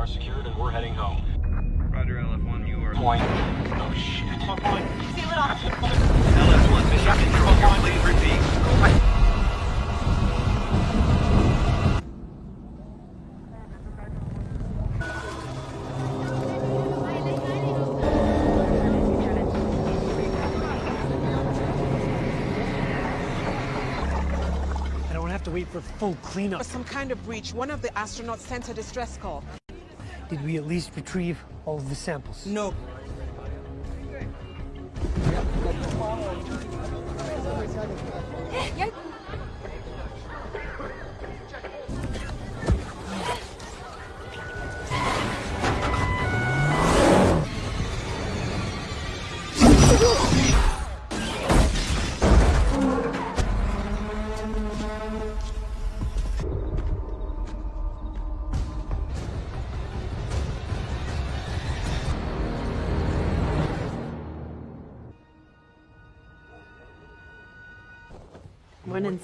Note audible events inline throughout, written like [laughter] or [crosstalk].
are secured and we're heading home. Roger, LF1, you are... Point. Oh shit. Seal it off. LF1, mission control, please repeat. I don't have to wait for full cleanup. Some kind of breach. One of the astronauts sent a distress call. Did we at least retrieve all of the samples? No.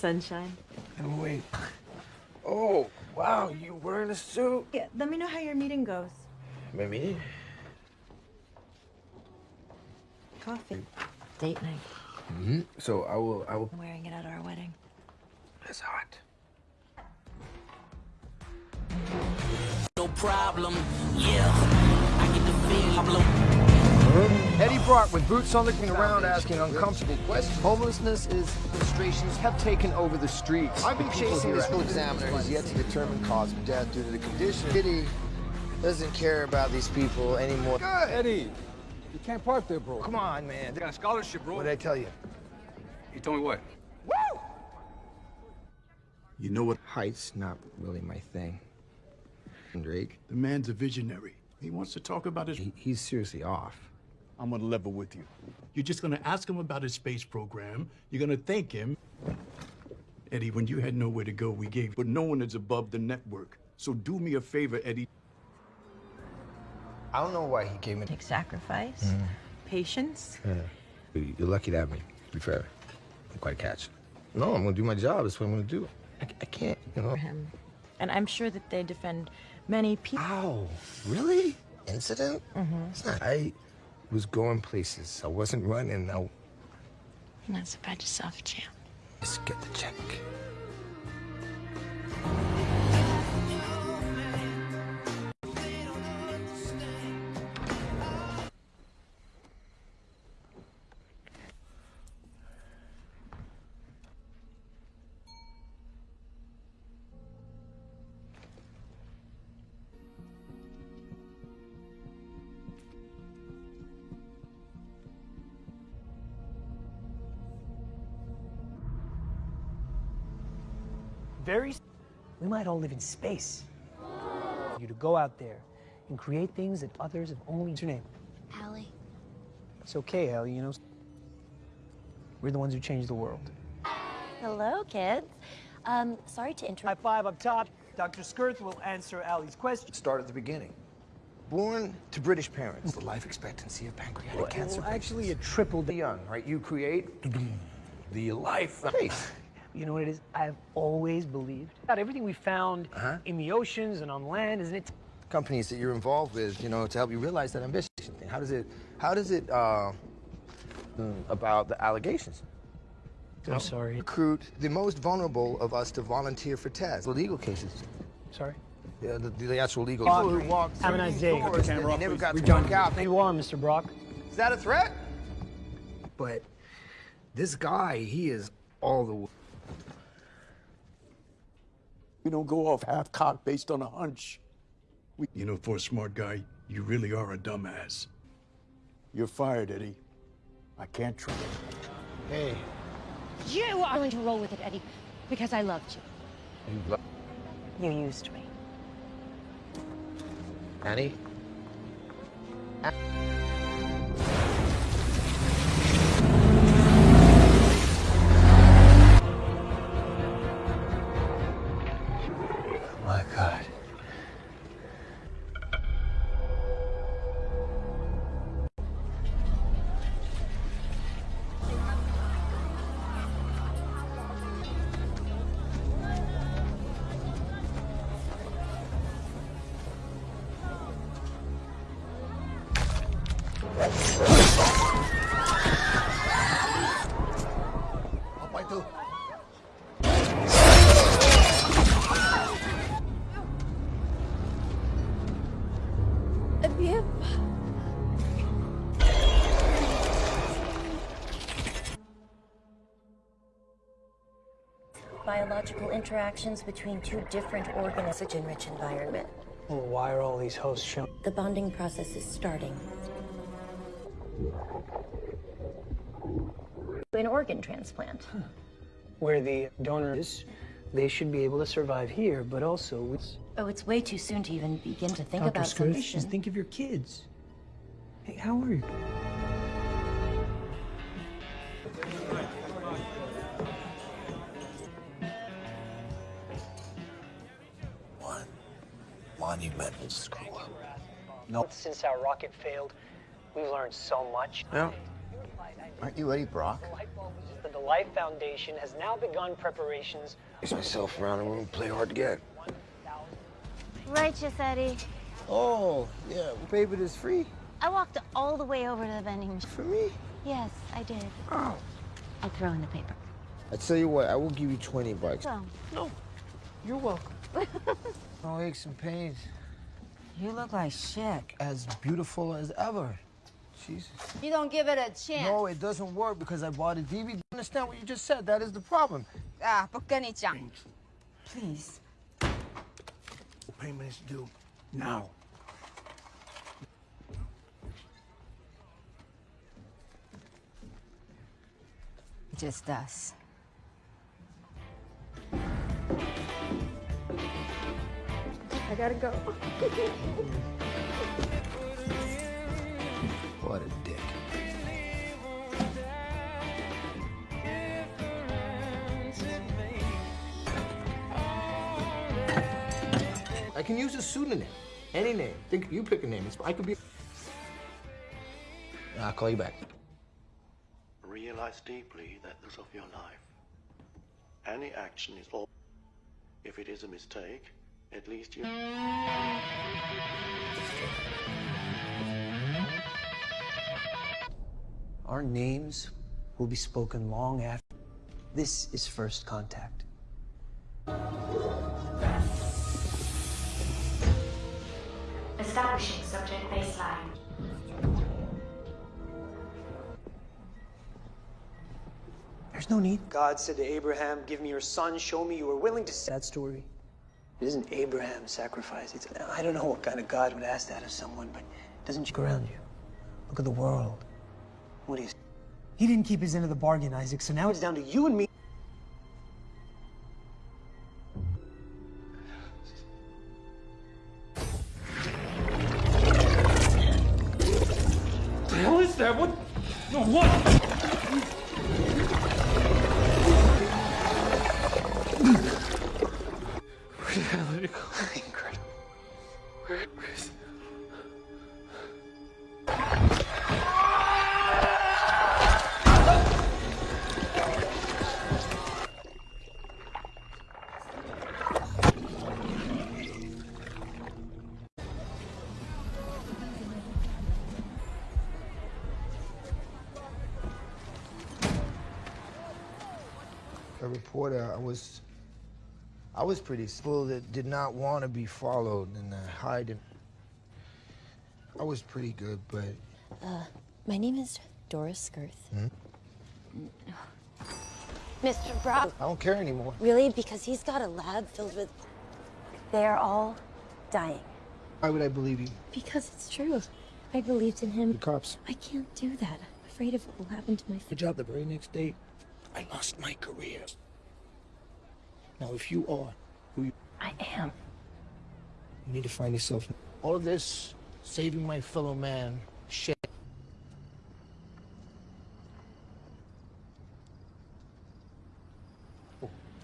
Morning, sunshine. And wait. Oh, wow, you wearing a suit? Yeah, let me know how your meeting goes. My meeting? Coffee. Date night. Mm-hmm. So I will, I will. I'm wearing it at our wedding. It's hot. No problem, yeah. I get the feel, I'm. Eddie Brock with boots on looking around asking uncomfortable questions. Homelessness is frustrations have taken over the streets. I've been chasing this full examiner has yet to determine cause of death due to the condition. Eddie doesn't care about these people anymore. Good. Eddie, you can't park there, bro. Come on, man. They got a scholarship, bro. What did I tell you? You told me what? Woo! You know what? Height's not really my thing. Drake, The man's a visionary. He wants to talk about his. he, he's seriously off. I'm gonna level with you. You're just gonna ask him about his space program. You're gonna thank him. Eddie, when you had nowhere to go, we gave. But no one is above the network. So do me a favor, Eddie. I don't know why he came in. Take sacrifice, patience. You're lucky to have me, to be fair. I'm quite a catch. No, I'm gonna do my job. That's what I'm gonna do. I, I can't, you know. for him. And I'm sure that they defend many people. Ow, really? Incident? Mm-hmm. It's not. I was going places. I wasn't running. I Not so bad yourself, champ. Let's get the check. We might all live in space. You to go out there and create things that others have only. What's your name? Allie. It's okay, Ellie. You know, we're the ones who changed the world. Hello, kids. Um, sorry to interrupt. High interrupt. five up top. Dr. Skirth will answer Allie's question. Start at the beginning. Born to British parents. The life expectancy of pancreatic cancer. Well, actually, it tripled. The young, right? You create the life space. [laughs] You know what it is? I've always believed that everything we found Uh-huh. in the oceans and on land, isn't it? Companies that you're involved with, you know, to help you realize that ambition thing. How does it? How does it? Uh, mm, about the allegations. I'm sorry. Recruit the most vulnerable of us to volunteer for tests. The legal cases. Sorry. Yeah, the, the actual legal. Brock, People who walked have a through nice these day. doors Camera that they off, never please. got We to done. work out. You are, Mr. Brock. Is that a threat? But this guy, he is all the. w- We don't go off half cocked based on a hunch. We, you know, for a smart guy, you really are a dumbass. You're fired, Eddie. I can't trust. you. Hey, You are going to roll with it, Eddie, because I loved you. you lo- You used me. Annie. My Biological interactions between two different organisms, such enriched environment. Well, why are all these hosts shown? The bonding process is starting. An organ transplant. Where the donor is, they should be able to survive here, but also with Oh, it's way too soon to even begin to think Dr. about Skirth, submission. just think of your kids. Hey, how are you? No. Since our rocket failed, we've learned so much. Yeah. Aren't you Eddie Brock? The, the Life Foundation has now begun preparations. Chase myself around the room, play hard to get. Righteous, Eddie. Oh, yeah. What paper is free? I walked all the way over to the vending machine. For me? Yes, I did. Oh. I'll throw in the paper. I tell you what, I will give you 20 bucks. So, No. You're welcome. no aches and pains. You look like shit. As beautiful as ever. Jesus. You don't give it a chance. No, it doesn't work because I bought a DVD. Understand what you just said? That is the problem. 啊，不跟你讲。Please. Payment is due now. Just us. I gotta go. What a dick. I can use a pseudonym. Any name. Think you pick a name. I could be. I'll call you back. Realize deeply that this of your life. Any action is all. If it is a mistake, at least you. Our names will be spoken long after. This is first contact. Establishing subject baseline. There's no need. God said to Abraham, Give me your son, show me you are willing to. That story. It isn't Abraham's sacrifice. It's, I don't know what kind of God would ask that of someone, but doesn't look around you. Look at the world. What is. He didn't keep his end of the bargain, Isaac, so now it's down to you and me. A reporter, I was. I was pretty full that did not want to be followed and uh, hide. I was pretty good, but. Uh, my name is Dora Skirth. Hmm? Mr. Brock. I don't care anymore. Really? Because he's got a lab filled with. They're all dying. Why would I believe you? Because it's true. I believed in him. The cops. I can't do that. I'm afraid of what will happen to my. Good job. The very next day, I lost my career. Now, if you are who you, I am. you need to find yourself. All of this, saving my fellow man, shit.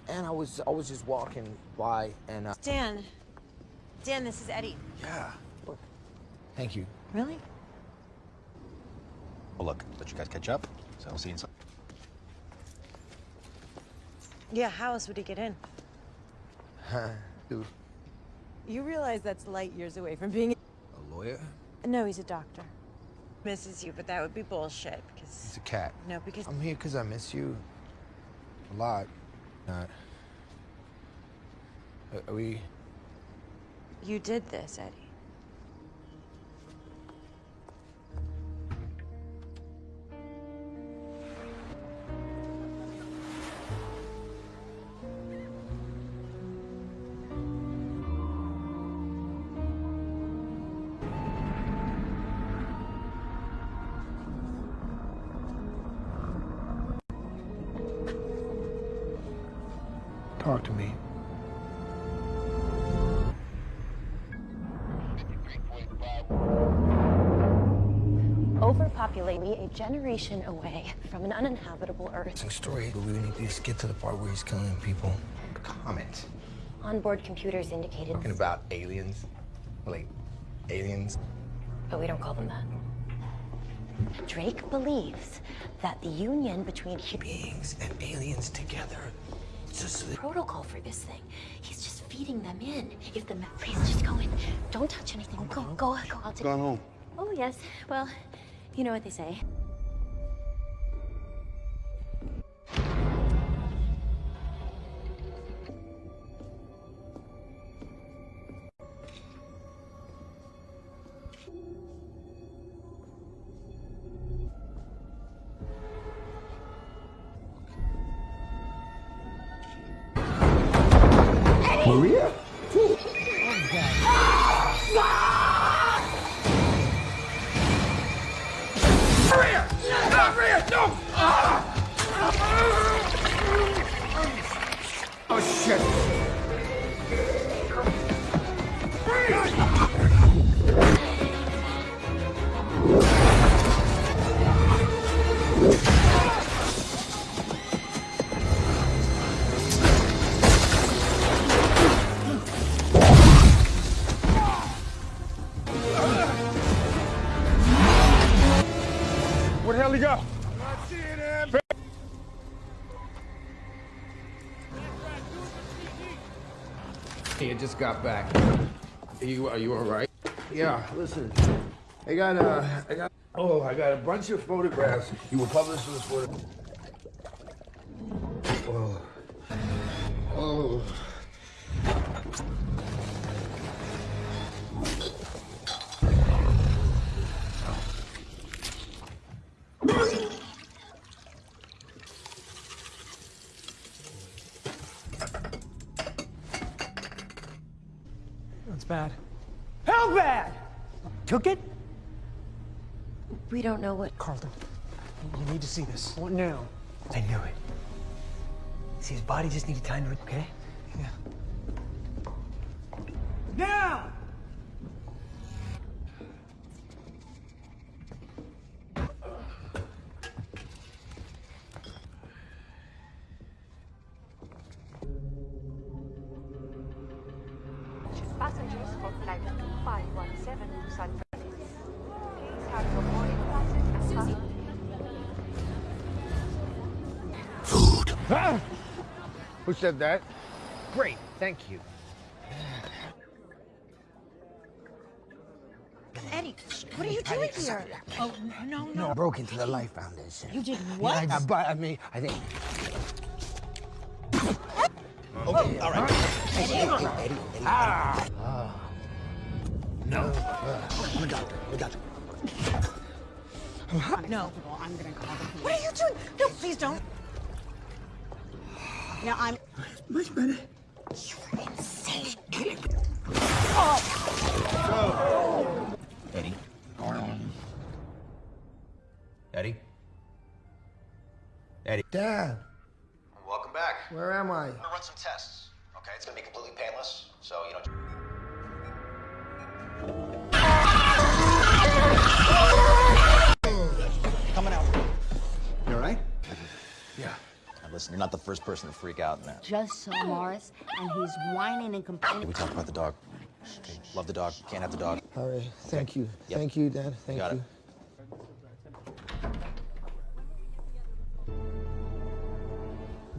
And I was, I was just walking by, and uh, Dan. Dan, this is Eddie. yeah. Thank you. Really? Well, look, let you guys catch up. So I'll see you inside. Yeah, how else would he get in? Huh? [laughs] Dude, You realize that's light years away from being a lawyer? No, he's a doctor. Misses you, but that would be bullshit because He's a cat. no, because I'm here because I miss you a lot. Not. Are- Are we? you did this, Eddie. Generation away from an uninhabitable Earth. It's a story, but we need to just get to the part where he's killing people. Comment. Onboard computers indicated, Talking about aliens. Like, aliens. but we don't call them that. Drake believes that the union between hu- Beings and aliens together. It's just the protocol for this thing. He's just feeding them in. If the ma- please just go in. Don't touch anything. Go, go, go. I'll take. Gone home. Oh yes. Well, you know what they say. Just got back. Are you are you all right? Yeah. Listen, I got uh, I got oh, I got a bunch of photographs. You were published in this photo. We don't know what. Carlton, you need to see this. What now? I knew it. See, his body just needed time to, okay? Yeah. Now! Ah! Who said that? Great, thank you. Eddie, what are you doing here? Oh no, no. No, broke into the Life Foundation. You did Yeah, what? I, but I mean, I think. Okay, all right. Eddie, Eddie, Eddie, Eddie. Ah. Ah. No. I'm a doctor. I'm a doctor. No. I'm gonna call the police. What are you doing? No, please don't. Now I'm. Much better. You're insane. Eddie. Eddie. Eddie. Dad, Welcome back. where am I? I'm gonna run some tests. Okay, it's gonna be completely painless. So you know. Coming out. You all right? Yeah. Now listen, you're not the first person to freak out in that. Just saw Morris, and he's whining and complaining. We talked about the dog. Okay, love the dog. Can't have the dog. All right. Thank you. Yep. Thank you, Dad. Thank got you. it.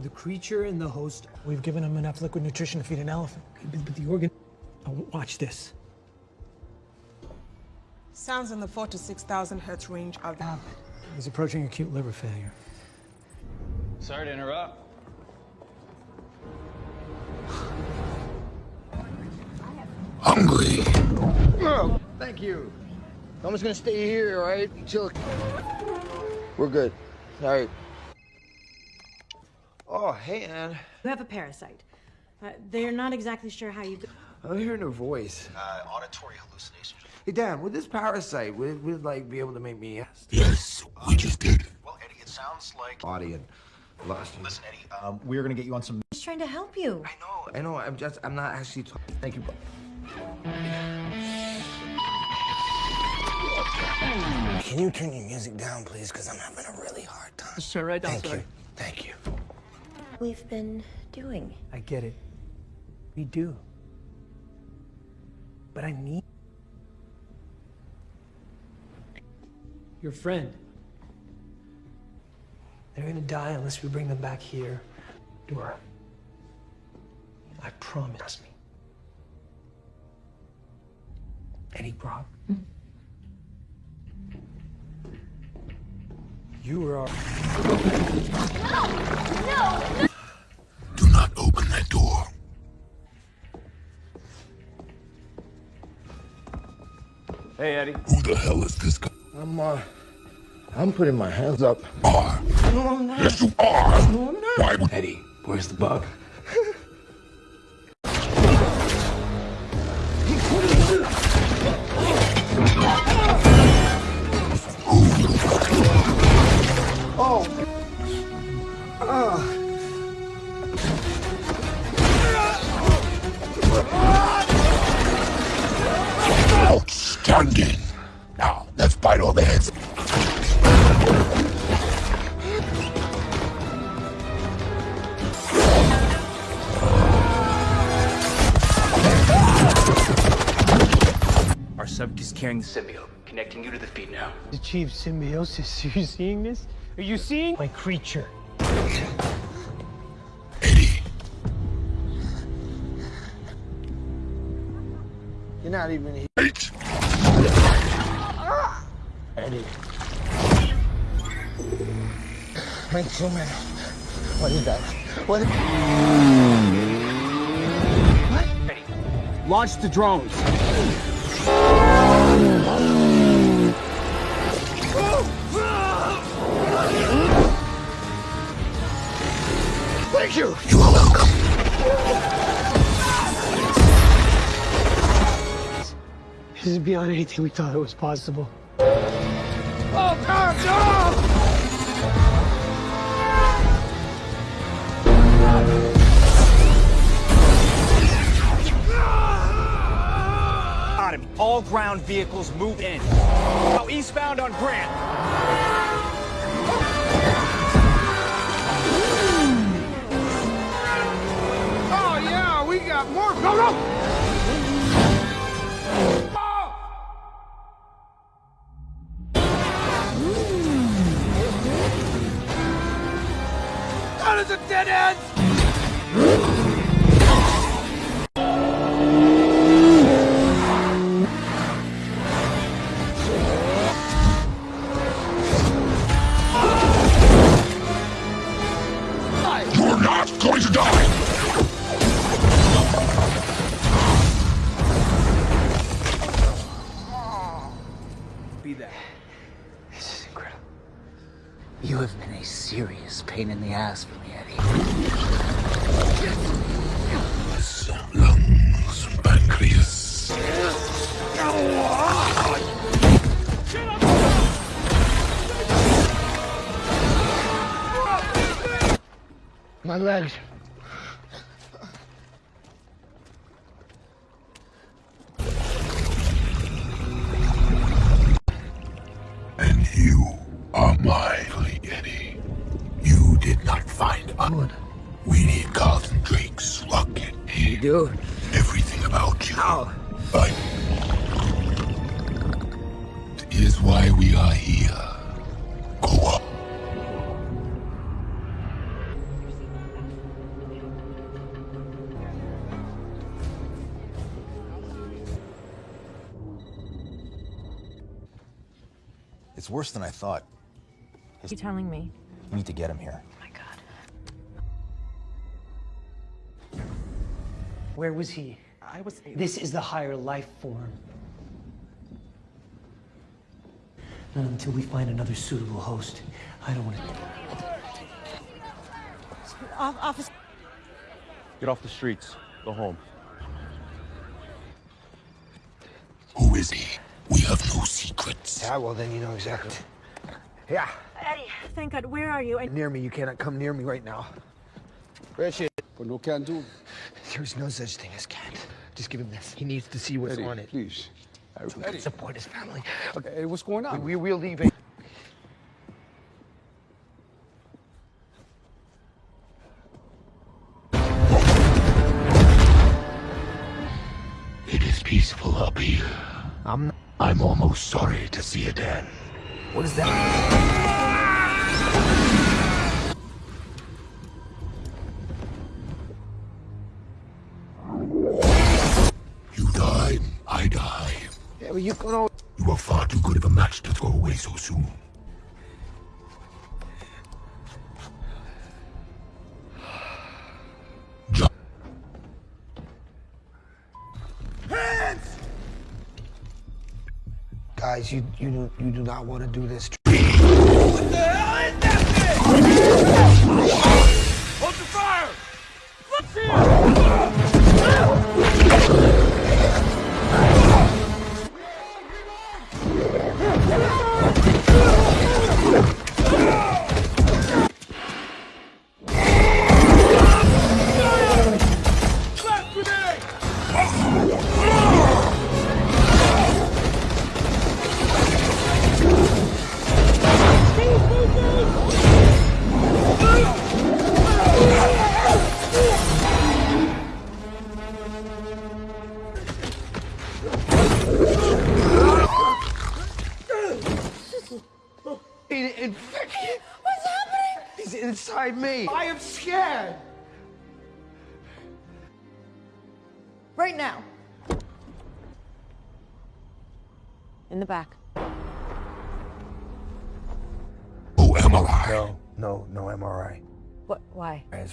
The creature and the host, we've given him enough liquid nutrition to feed an elephant. But, but the organ. Oh, watch this. Sounds in the four to six thousand hertz range of the. He's approaching acute liver failure. Sorry to interrupt. Hungry. Oh, thank you. I'm just gonna stay here, all right? Until we're good. All right. Oh, hey, Ann. You have a parasite. Uh, they're not exactly sure how you. I'm hearing a voice. Uh, auditory hallucinations. Hey, Dan, with this parasite, would, would like be able to make me Yes, we just did. Well, Eddie, it sounds like. body and lost. Listen, Eddie, um, we're gonna get you on some. Just trying to help you. I know. I know. I'm just. I'm not actually. talking. Thank you. bro. Can you turn your music down, please? Because I'm having a really hard time. Sure, right Thank you. Thank you. We've been doing. I get it. We do. But I need your friend. They're gonna die unless we bring them back here. Dora. I promise me. Eddie Brock. You were our. Do not open that door. Hey, Eddie. Who the hell is this guy? I'm. Uh. I'm putting my hands up. Are. No, I'm not. Yes, you are. No, I'm not. Why would Eddie, where's the bug? Oh. Outstanding. Carrying the symbiote, connecting you to the feed now. Achieve symbiosis. Are [laughs] you seeing this? Are you seeing my creature? Eddie. You're not even here. Wait. Eddie. Mike Truman. What is that? What? Launch the drones. Thank you. You are welcome. This is beyond anything we thought it was possible. Oh, God, no! Got him. All ground vehicles move in. Now eastbound on Grant. Got more. My worse than I thought. You telling me? We need to get him here. Oh my God. Where was he? I was. This is the higher life form. Not until we find another suitable host. I don't want to. Off, officer. Get off the streets. Go home. Who is he? We have no secrets. Yeah, well, then you know exactly. Yeah, Eddie, thank God. Where are you? I... near me. You cannot come near me right now. Richard. But no can do. There's no such thing as can't. Just give him this. He needs to see what's Eddie, on it. please. So he can support his family. Okay, Hey, what's going on? we, we'll leave it. It is peaceful up here. I'm. I'm almost sorry to see it end. What is that? You died, I die. Yeah, but you know. You are far too good of a match to throw away so soon. Guys, you you do, you do not want to do this. What the hell is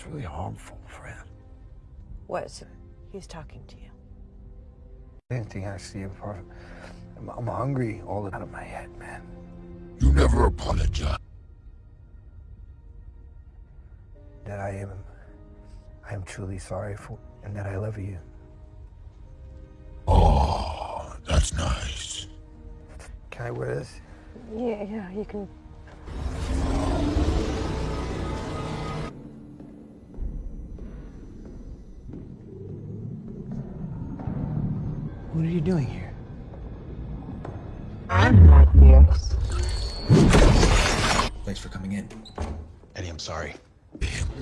It's really harmful for him. What? He's talking to you. Anything I see apart. I'm, I'm hungry all out of my head, man. You never apologize. That I am, I am truly sorry for, and that I love you. Oh, that's nice. Can I wear this? Yeah, yeah, you can. You doing here? I'm not here. Thanks for coming in. Eddie, I'm sorry.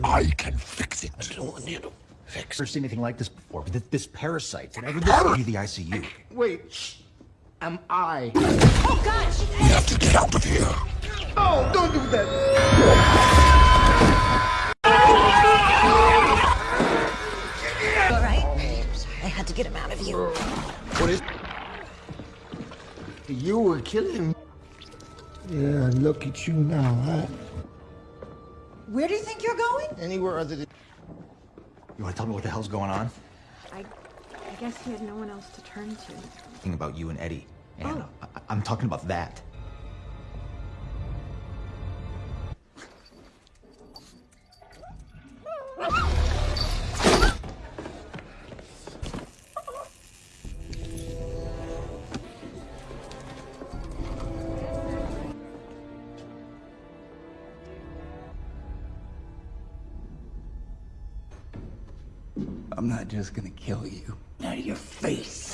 I can fix it. I don't want you to fix. Never seen anything like this before. But this, this parasite, whatever this be the ICU. Wait, am I? Oh gosh! We have to get out of here. Oh, don't do that. All right. I had to get him out of you. What is? You were killing. Yeah, look at you now, huh? Where do you think you're going? Anywhere other than. You want to tell me what the hell's going on? I, I guess he had no one else to turn to. Thinking about you and Eddie. And Oh. I, I'm talking about that. Just gonna kill you. Out of your face.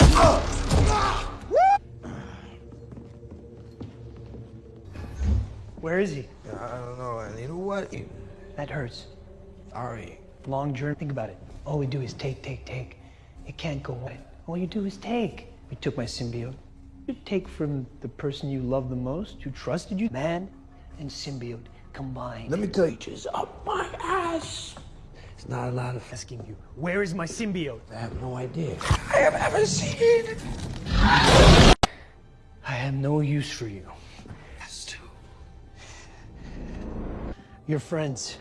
Where is he? I don't know. And you know what? That hurts. Sorry. Long journey. Think about it. All we do is take, take, take. It can't go on. All you do is take. You took my symbiote. You take from the person you love the most, who trusted you. Man and symbiote combined. Let me tell you, just up my ass. It's not a lot of asking you. Where is my symbiote? I have no idea. I have ever seen. I have no use for you. Yes, too. Your friends.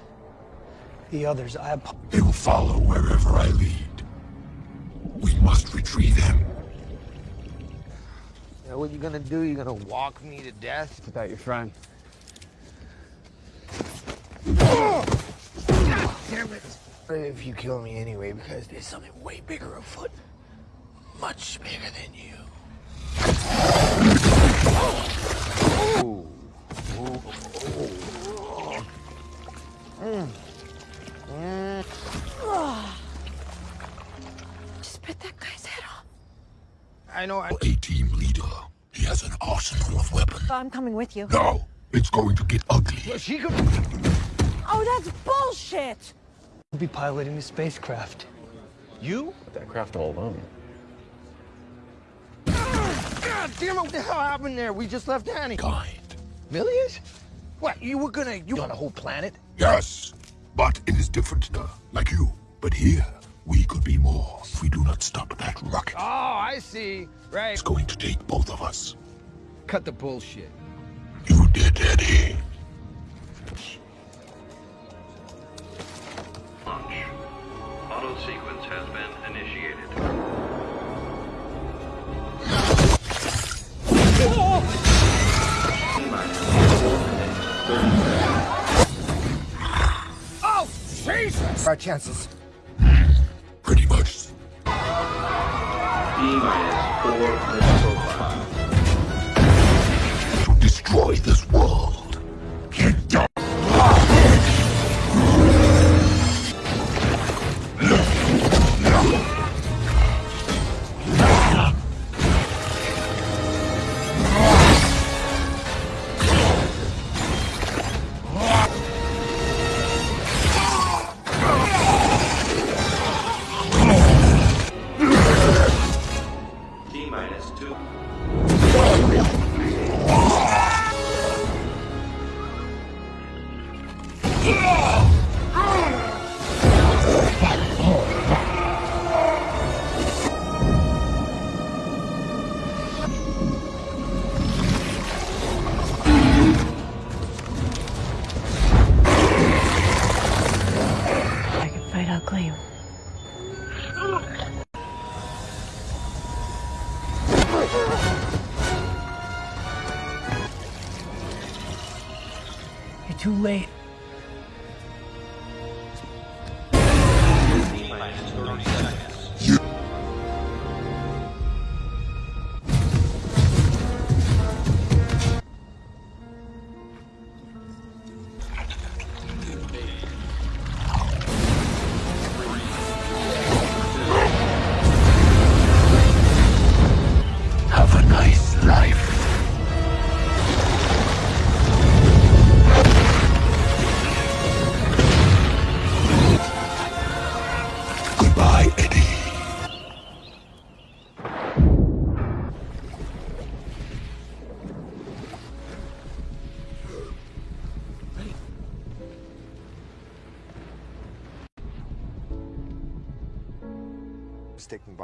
The others, I ap- They will follow wherever I lead. We must retrieve him. Yeah, what are you gonna do? You're gonna walk me to death? Without your friend. God damn it! If you kill me anyway, because there's something way bigger afoot. Much bigger than you. Ooh. Ooh. Mm. Mm. Just bit that guy's head off. I know. I... A team leader. He has an arsenal of weapons. I'm coming with you. No! it's going to get ugly. Well, she could. Oh, that's bullshit! We'll be piloting the spacecraft. You? That craft all alone. God damn it! What the hell happened there? We just left Annie. Kind. Millions? What? You were gonna? You on a whole planet? Yes, but it is different, sir. Like you. But here, we could be more if we do not stop that rocket. Oh, I see. Right. It's going to take both of us. Cut the bullshit. You did, Eddie. Auto sequence has been initiated. Oh, Jesus! Our chances. Pretty much. D minus four minutes. To destroy this world. Too late.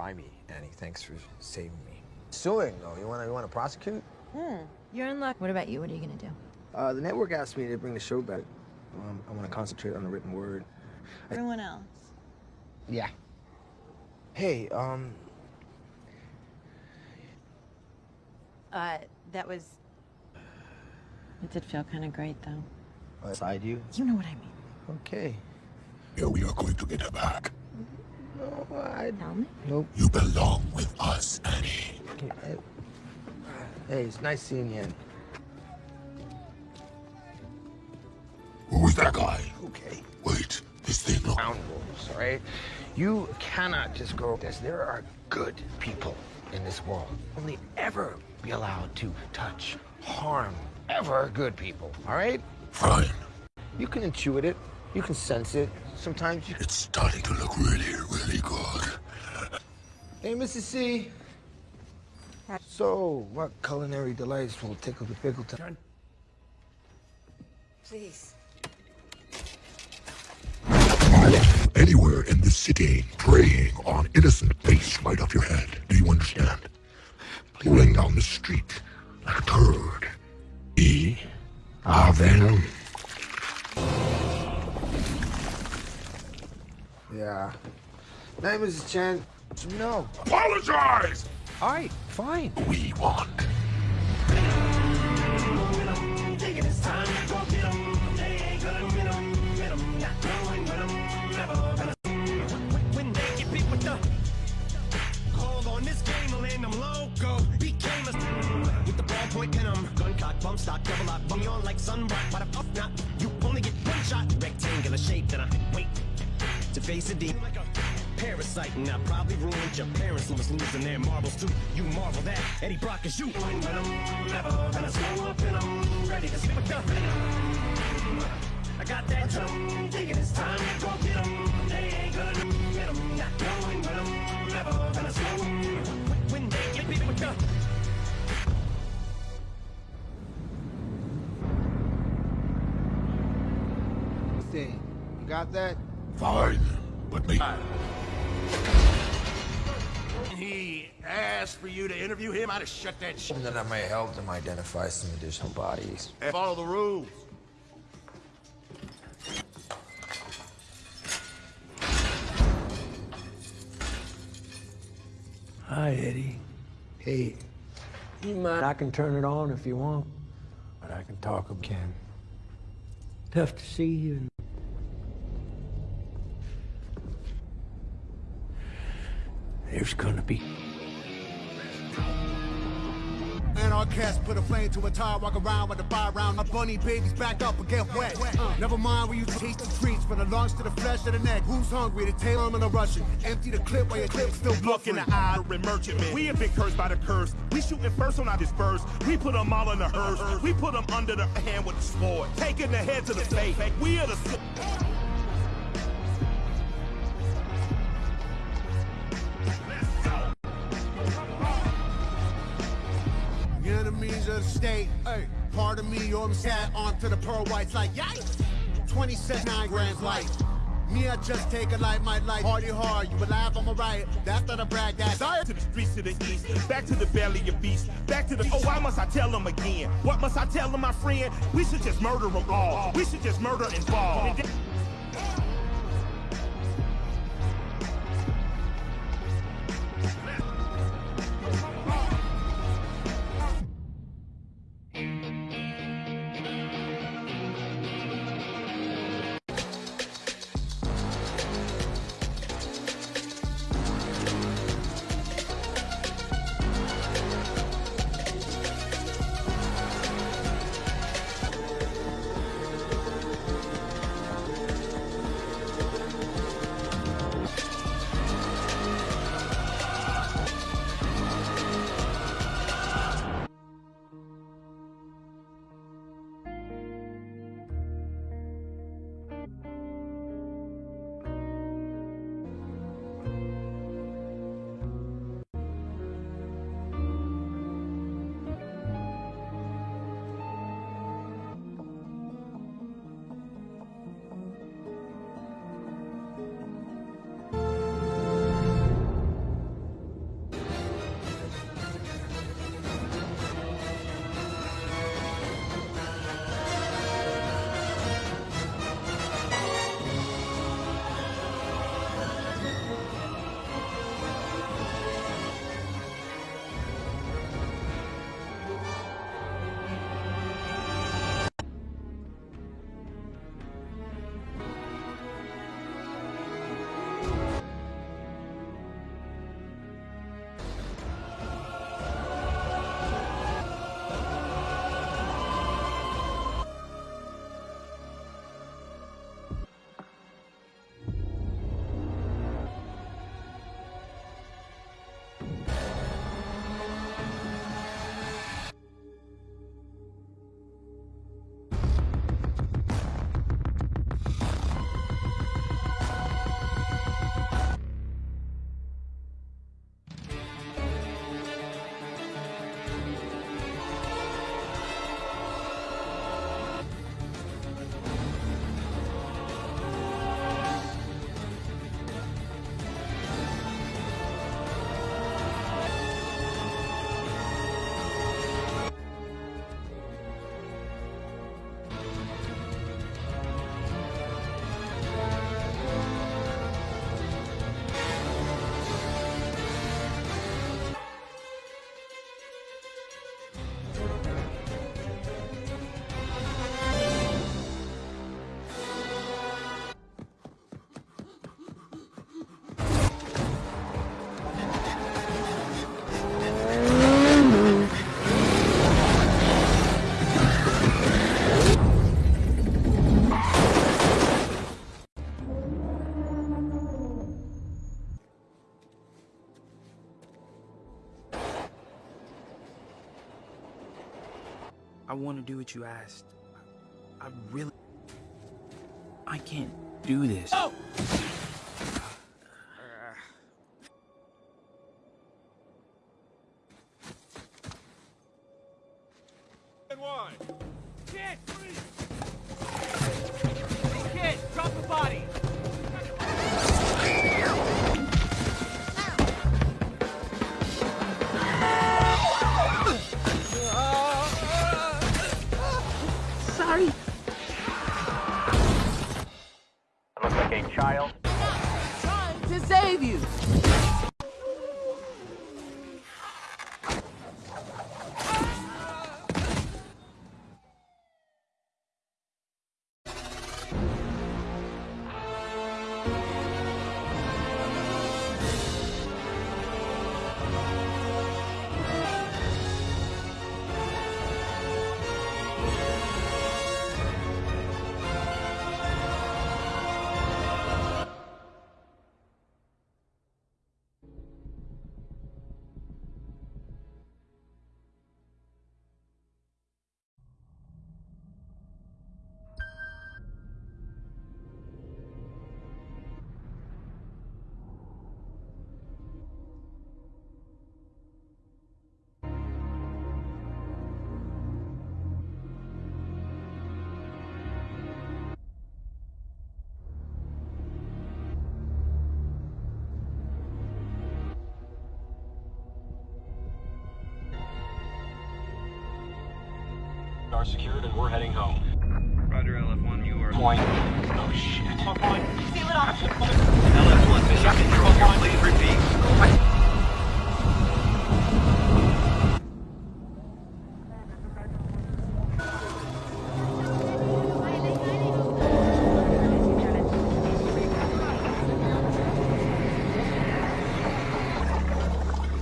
By me, Annie. Thanks for saving me. Suing, though. You wanna you wanna prosecute? Hmm. You're in luck. What about you? What are you gonna do? Uh, the network asked me to bring the show back. Um, I want to concentrate on the written word. Everyone else. Yeah. Hey, um, Uh, that was. It did feel kind of great, though. beside you. You know what I mean. Okay. Yeah, we are going to get her back. No, I Tell me. nope. You belong with us, Annie. Hey, hey, it's nice seeing you. Who is that guy? Okay. Wait, this thing look. Scoundrels, all right? You cannot just go this. There are good people in this world. Only ever be allowed to touch, harm, ever good people, all right? Fine. You can intuit it. You can sense it. Sometimes you. It's starting to look really, really good. Hey, Mrs. C. So, what culinary delights will tickle the pickle time? Please. Anywhere in the city, preying on innocent face right off your head. Game, I'll land them loco. Became a with the ballpoint pin 'em. Gun cock, bump stock, double lock, bum you on like. Why the fuck not? You only get one shot. Rectangular shape, then I wait to face a demon like a parasite. And I probably ruined your parents who was losing their marbles too. You marvel that Eddie Brock is you. When I'm never gonna slow up and I'm ready to spit with the venom. I got that drum, thinking it's time to go get 'em. They ain't gonna get 'em, not knowing when I'm never gonna slow 'em. When they get beat with the You got that? Fine. But me. He asked for you to interview him. I'd have shut that shit. And then I may help them identify some additional bodies. And follow the rules. Hi, Eddie. Hey, you mind? I can turn it on if you want, but I can talk again. Tough to see you. There's gonna be. And our cast put a flame to a tire, walk around with a fire round. My bunny babies back up and get wet. Uh, never mind where you taste the treats, from the lungs to the flesh to the neck. Who's hungry? The tail I'm in a Russian. Empty the clip while your clip still Look in the eye of merchantman. We have been cursed by the curse. We shooting first on our disperse. We put them all in the hearse. We put them under the hand with the sword. Taking the head to the face. We are the. Enemies of the state. Hey, part of me, you're sat onto the pearl whites like yikes. 20 cents, 9 grams light. Me, I just take a light, my life. Party hard, you alive, I'm alright. That's not a brag, that's Desire to the streets to the east, back to the belly of beast, back to the. Oh, why must I tell them again? What must I tell them, my friend? We should just murder them all. We should just murder and fall. Want to do what you asked. I really. I can't do this. Oh! Are secured and we're heading home. Roger, LF1, you are... Point. Oh shit. Point. Seal it off. LF1, mission control here. Please repeat.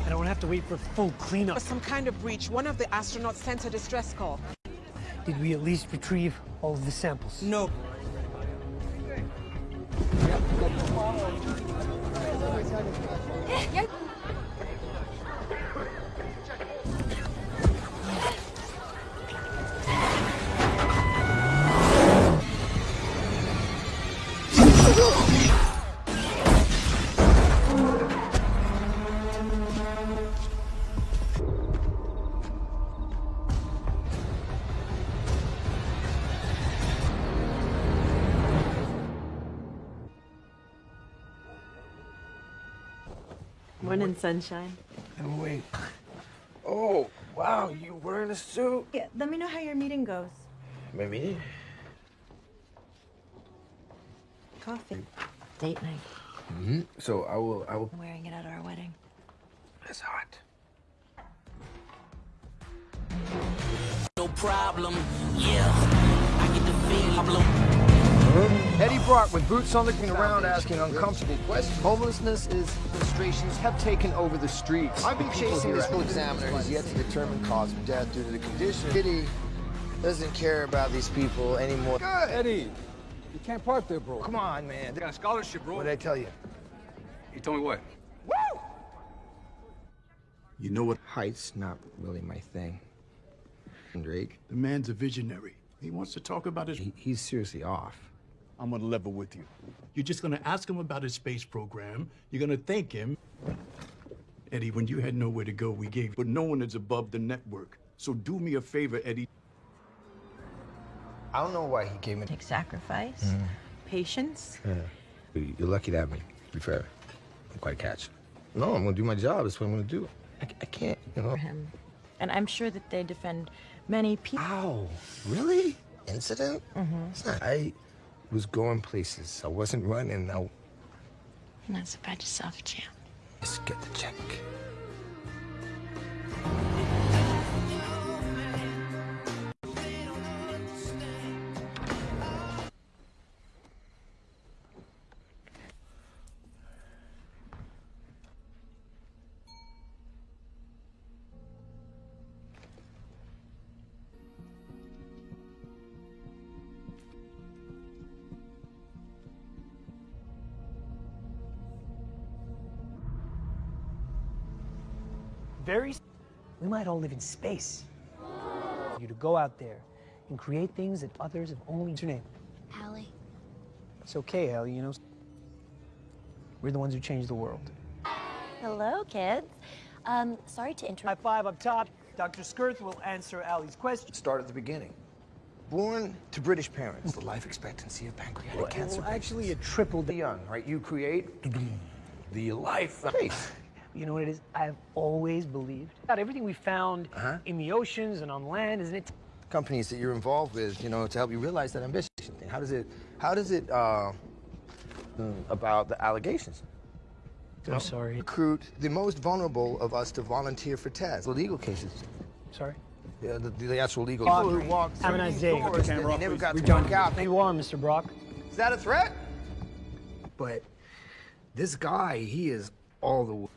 I don't have to wait for full cleanup. Some kind of breach. One of the astronauts sent a distress call. Did we at least retrieve all of the samples? No. Morning, sunshine. Oh, wait. Oh, wow, you wearing a suit? Yeah, let me know how your meeting goes. My meeting? Coffee. Date night. Mm-hmm. So I will, I will. I'm wearing it at our wedding. That's hot. No problem. Yeah. I get the feeling. Mm-hmm. Eddie Brock with boots on the ground around asking uncomfortable questions. Homelessness is frustrations have taken over the streets. I've been chasing this full examiner who's yet to determine cause of death due to the condition. Eddie doesn't care about these people anymore. Good. Eddie, you can't park there, bro. Come on, man. They got a scholarship, bro. What did I tell you? You told me what? You know what? Height's not really my thing. Drake. The man's a visionary. He wants to talk about his. He, he's seriously off. I'm gonna level with you. You're just gonna ask him about his space program. You're gonna thank him. Eddie, when you had nowhere to go, we gave, but no one is above the network. So do me a favor, Eddie. I don't know why he gave me. Take sacrifice, Mhm. patience. Yeah. You're lucky to have me. To be fair, I'm quite a catch. No, I'm gonna do my job. That's what I'm gonna do. I, I can't, you know. For him. And I'm sure that they defend many people. Ow, really? Incident? Mm-hmm. It's not. I was going places. I wasn't running. I You're not so bad yourself, champ. just get the check. Might all live in space. You to go out there and create things that others have only. What's your name? Allie. It's okay, Ellie. You know, we're the ones who changed the world. Hello, kids. Um, sorry to interrupt. High five up top. Dr. Skirth will answer Allie's question. Start at the beginning. Born to British parents, the life expectancy of pancreatic Well, cancer. well, actually, it tripled. The young, right? You create the life face. You know what it is? I've always believed about everything we found Uh-huh. in the oceans and on land, isn't it? Companies that you're involved with, you know, to help you realize that ambition thing. How does it? How does it? Uh, mm, about the allegations. I'm sorry. Recruit the most vulnerable of us to volunteer for tests. The legal cases. Sorry. Yeah, the, the actual legal. Brock, People who walked have a through nice these day. doors that they never got to done. work out. You are, Mr. Brock. Is that a threat? But this guy, he is all the. way.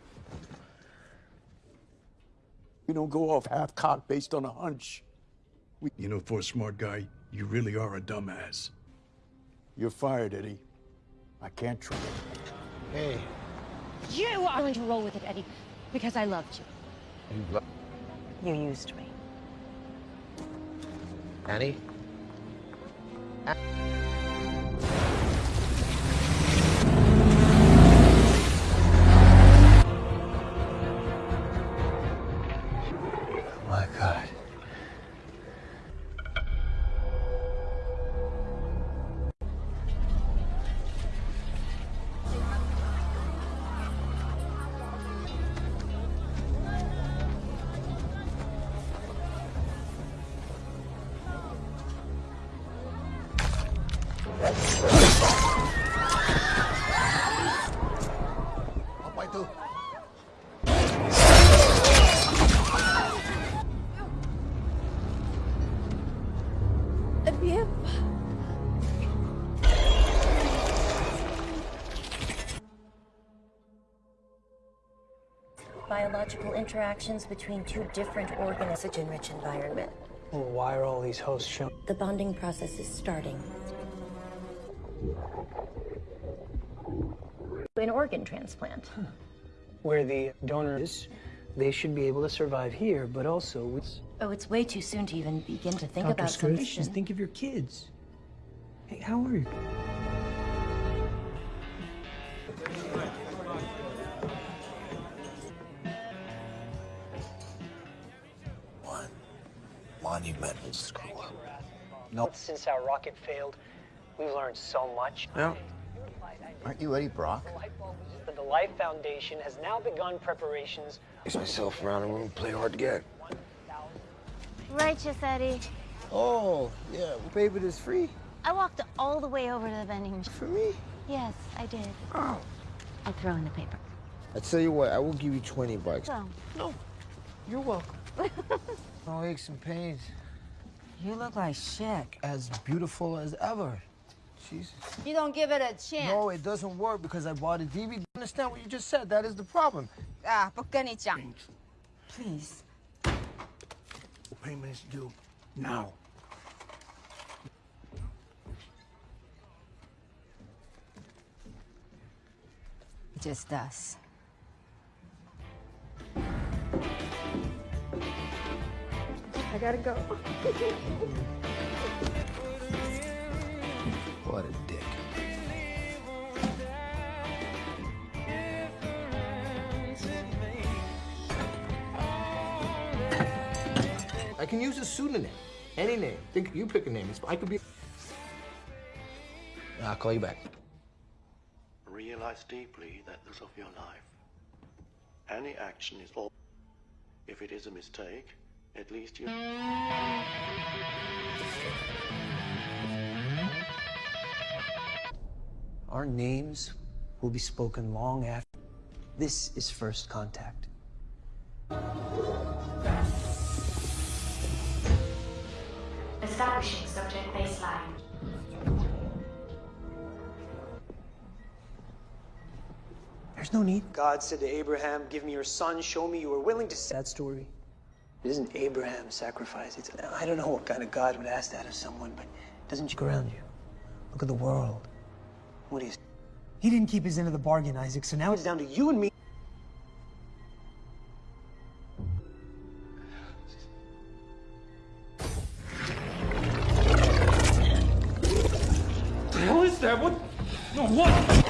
We don't go off half-cocked based on a hunch. We, you know, for a smart guy, you really are a dumbass. You're fired, Eddie. I can't trust you. Hey. You are going to roll with it, Eddie, because I loved you. You lo- You used me. Annie? My Biological interactions between two different organisms in rich environment. Well, why are all these hosts showing? The bonding process is starting. An organ transplant. Hmm. Where the donor is, they should be able to survive here, but also with. Oh, it's way too soon to even begin to think Dr. about Skirth, something. just think of your kids. Hey, how are you? Monumental screw up. No. Since our rocket failed, we've learned so much. Yeah. Aren't you Eddie Brock? But the Life Foundation has now begun preparations. Chase myself around the room, play hard to get. Righteous, Eddie. Oh, yeah. Paper is free. I walked all the way over to the vending machine. For me? Yes, I did. Oh. I'll throw in the paper. I tell you what, I will give you 20 bucks. So, No, you're welcome. no aches and pains. You look like shit. As beautiful as ever. Jesus. You don't give it a chance. No, it doesn't work because I bought a DVD. Understand what you just said? That is the problem. Ah, 복근이장. Please. The payment is due now. Just us. I gotta go. What a dick. I can use a pseudonym. Any name. Think you pick a name. I could be. I'll call you back. Realize deeply that this of your life. Any action is all. If it is a mistake, at least you. Our names will be spoken long after. This is first contact. Establishing subject baseline. There's no need. God said to Abraham, Give me your son, show me you are willing to. That story. It isn't Abraham's sacrifice. It's, I don't know what kind of God would ask that of someone, but doesn't look around you? Look at the world. What is... He didn't keep his end of the bargain, Isaac, so now it's down to you and me. What the hell is that? What? No, what?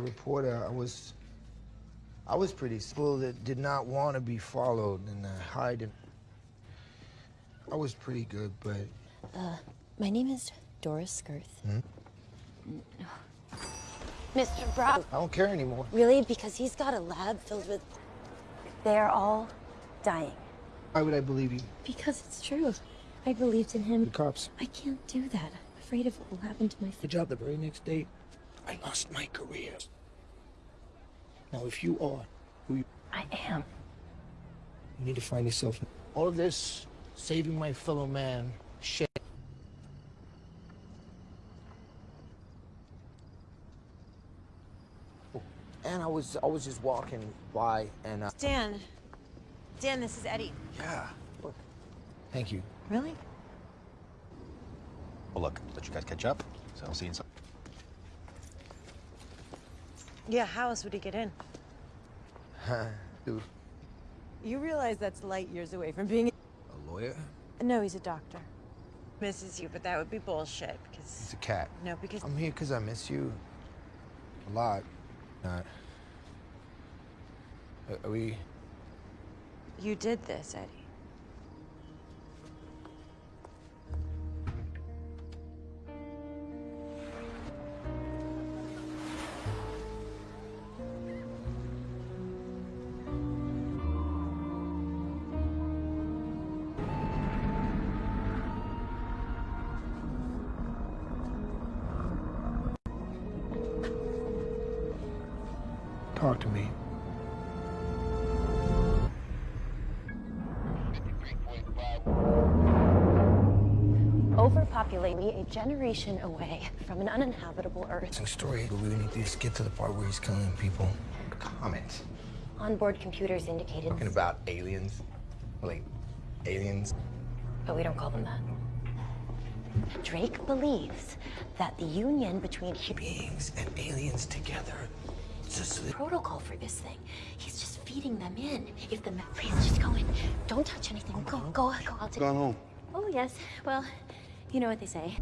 A reporter, I was, I was pretty school that did not want to be followed and uh, hide. And I was pretty good, but Uh, my name is Dora Skirth. Hmm? Mr. Brock. I don't care anymore. Really? Because he's got a lab filled with. They are all dying. Why would I believe you? Because it's true. I believed in him. The cops. I can't do that. I'm afraid of what will happen to my. Good job. The very next day, I lost my career. Now, if you are who you, I am. you need to find yourself. All of this saving my fellow man shit. And I was I was just walking by and uh, Dan. Dan, this is Eddie. Yeah. thank you. Really? Well, look, let you guys catch up. So I'll see you in some. Yeah, how else would he get in? [laughs] Dude, You realize that's light years away from being. a lawyer? No, he's a doctor. Misses you, but that would be bullshit because. He's a cat. No, because. I'm here because I miss you a lot. Not. Are- Are we? You did this, Eddie. Generation away from an uninhabitable Earth. It's a story, but we need to just get to the part where he's killing people. Comments. Onboard computers indicated. Talking about aliens. Like, aliens. But we don't call them that. Drake believes that the union between beings and aliens together. It's just the protocol for this thing. He's just feeding them in. If the ma- please just go in. Don't touch anything. Go, uh-huh. go, go. I'll take. Gone home. Oh yes. Well, you know what they say.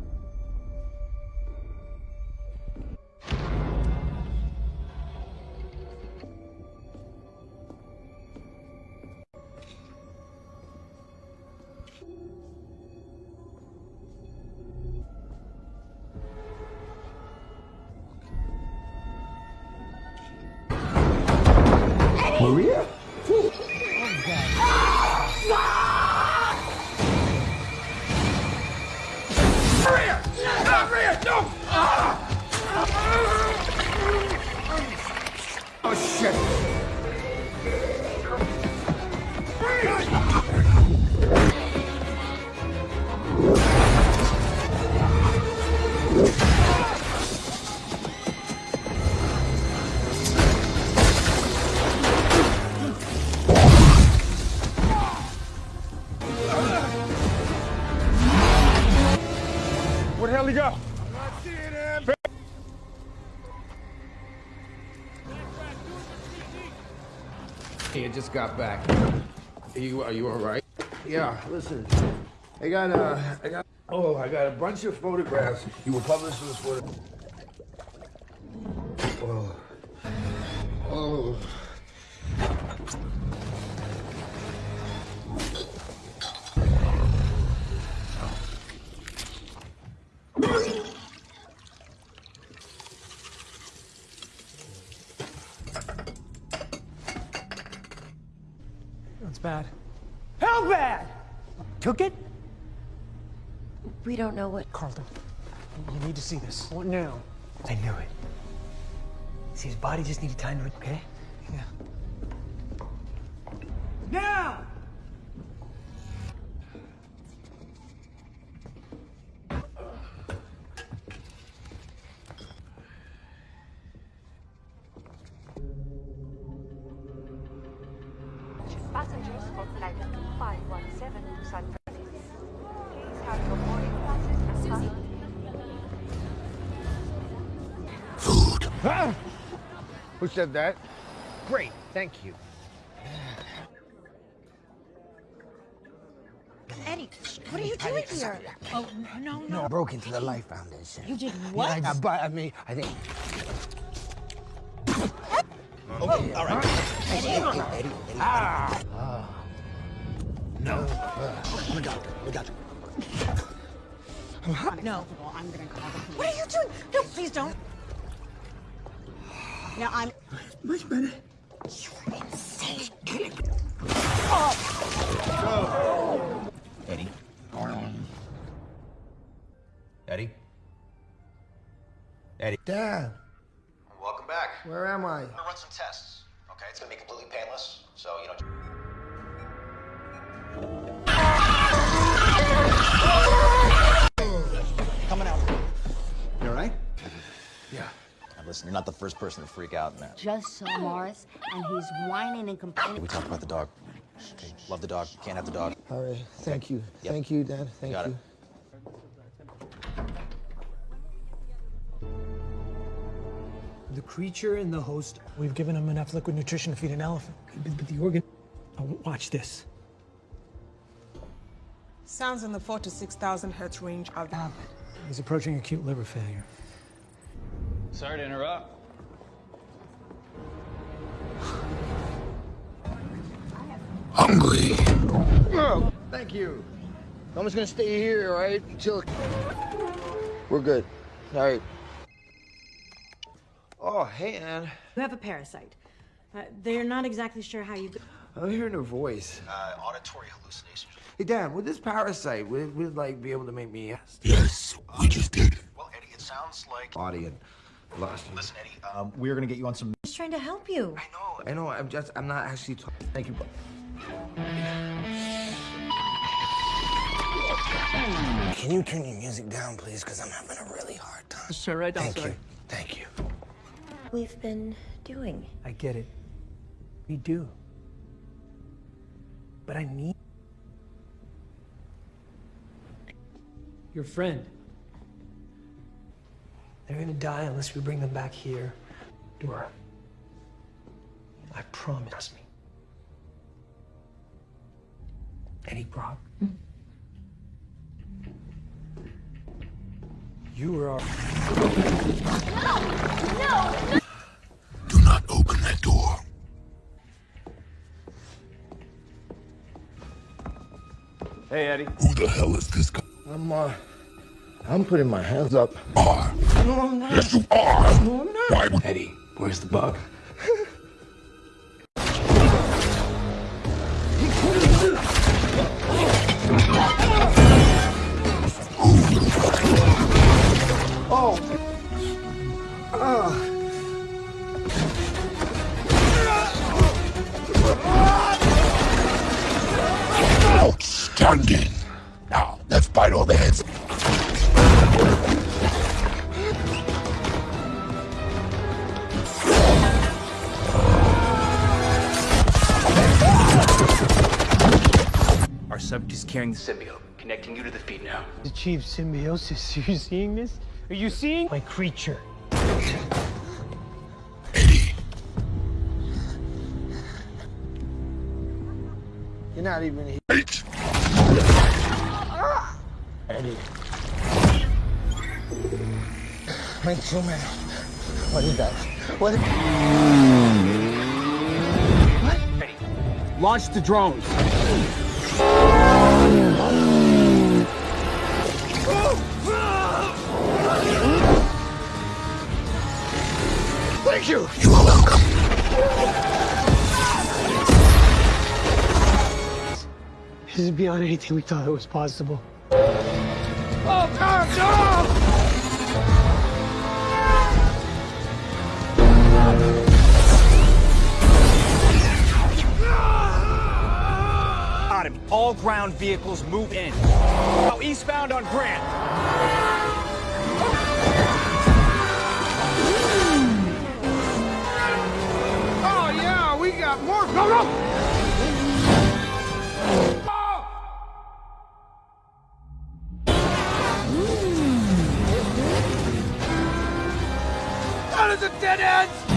Just got back. Are you are you all right? Yeah. Listen, I got uh, I got oh, I got a bunch of photographs. You were published this photo. know what... Carlton, you need to see this. What now? I knew it. See, his body just needed time to... Okay? Yeah. Now! Passengers for flight 2517 to San Francisco. Ah! Who said that? Great, thank you. Eddie, what are you doing here? Oh, no, no. No, I broke into the Life Foundation. You did Yeah, what? I, I, but I mean, I think. Okay, all right. Eddie. Eddie, Eddie, Eddie. Ah. Ah. No. I'm a doctor. I'm. No. I'm gonna call the police. What are you doing? No, please don't. Now I'm. Much better. You're insane. Eddie. Eddie? Eddie? Dad, Welcome back. where am I? I'm gonna run some tests. Okay, it's gonna be completely painless, so you know. Coming out. You all right? Yeah. Now listen, you're not the first person to freak out, man. Just saw Morris, and he's whining and complaining. We talked about the dog. Okay, love the dog. Can't have the dog. All right. Thank you. Yep. Thank you, Dad. Thank got you. it. The creature and the host, we've given them enough liquid nutrition to feed an elephant. But, but the organ. Oh, watch this. Sounds in the 4 to 6,000 hertz range of He's approaching acute liver failure. Sorry to interrupt. Hungry. Oh, thank you. I'm just gonna stay here, all right? Until we're good. All right. Oh, hey, Anne. You have a parasite. Uh, they're not exactly sure how you. I'm hearing her voice. Uh, auditory hallucinations. Hey, Dan, would this parasite would, would like be able to make me Yes, we just did. Well, Eddie, it sounds like. audience? Lost you. Listen, Eddie, um, we're gonna get you on some. Just trying to help you. I know. I know. I'm just. I'm not actually. Talking. Thank you. Can you turn your music down, please? Because I'm having a really hard time. Sure, right down, Thank sorry. you. Thank you. We've been doing. I get it. We do. But I need. Your friend. They're gonna die unless we bring them back here. Dora. I promise me. Eddie Brock. You were our. Do not open that door. Hey, Eddie. Who the hell is this guy? I'm. Uh. I'm putting my hands up. Are. No, I'm not. Yes, you are. No, I'm not. Why would Eddie, where's the bug? Oh. Oh. Outstanding. Now, let's bite all the heads. Subject is carrying the symbiote, connecting you to the feed now. The Achieve symbiosis. Are [laughs] you seeing this? Are you seeing my creature? Eddie. You're not even here. Wait. Eddie. Make two men. What is that? What? What? Eddie. Launch the drones. Thank you. You are welcome. This is beyond anything we thought it was possible. Oh, God, no! all ground vehicles move in. Now eastbound on Grant. Oh, yeah, we got more. Go, go! Oh. That is a dead end!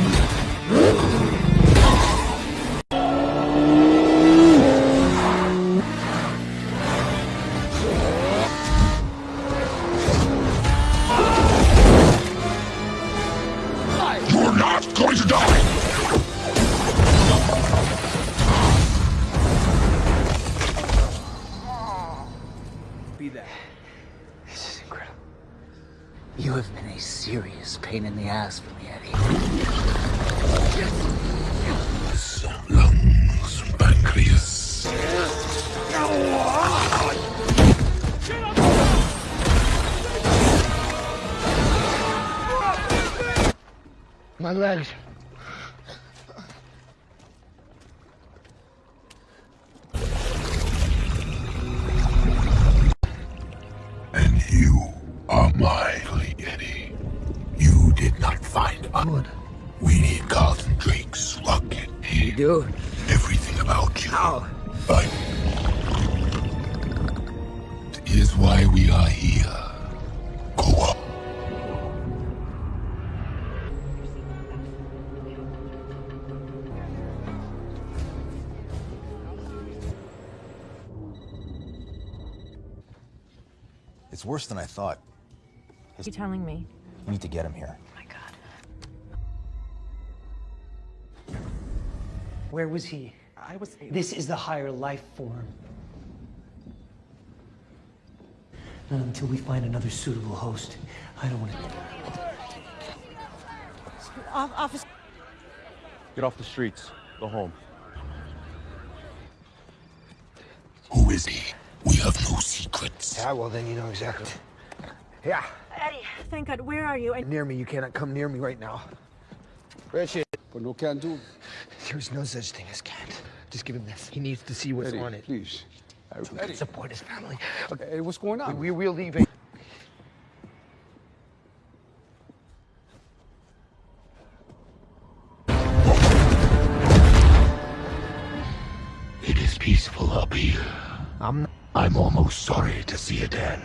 My worse than I thought. What are you telling me? We need to get him here. Oh my God. Where was he? I was. This is the higher life form. Not until we find another suitable host. I don't want to. Off, officer. Get off the streets. Go home. Who is he? We have no secrets. Yeah, well then you know exactly. Yeah, Eddie, thank God. Where are you? I... near me. You cannot come near me right now. Richard. But no can do. There's no such thing as can't. Just give him this. He needs to see what's Eddie, on it. please. So he can support his family. Okay, Hey, what's going on? we, we're leaving. It is peaceful up here. I'm. I'm almost sorry to see it end.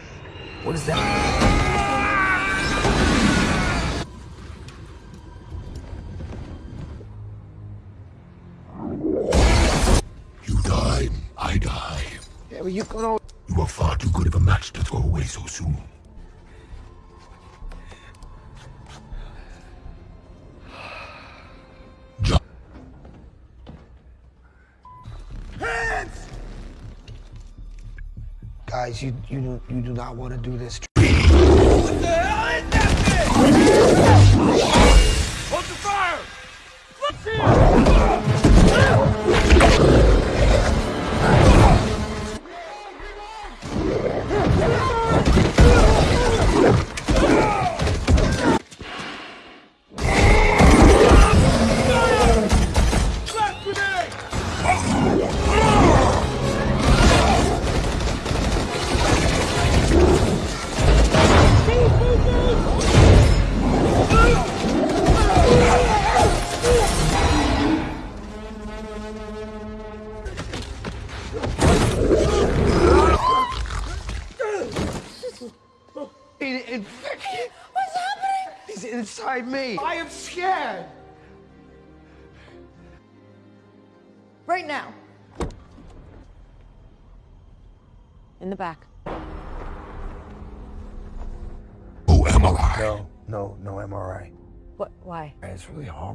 What is that? You died, I die. Yeah, but you can all. You are far too good of a match to throw away so soon. You you do you do not want to do this. What the hell is that thing?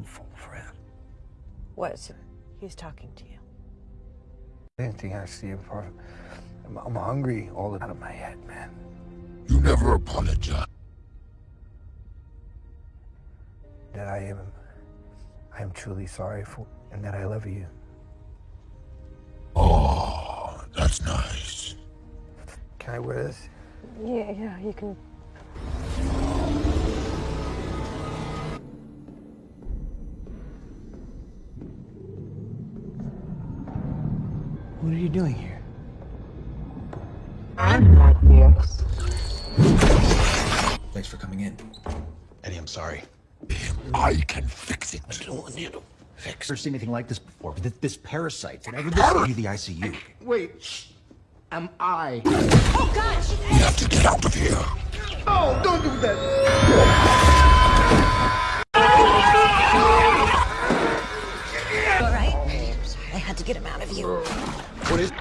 Harmful, friend. What? So he's talking to you. Anything I see apart. I'm, I'm hungry all out of my head, man. You never apologize. That I am, I am truly sorry for, and that I love you. Oh, that's nice. Can I wear this? Yeah, yeah, you can. What are you doing here? I'm not here. Thanks for coming in. Eddie, I'm sorry. I can fix it. I don't to fix. Never seen anything like this before. This, this parasite. Whenever this you the ICU. Wait. Am I? Oh God! We have to get out of here. Oh, don't do that. All right. I had to get him out of you. What is...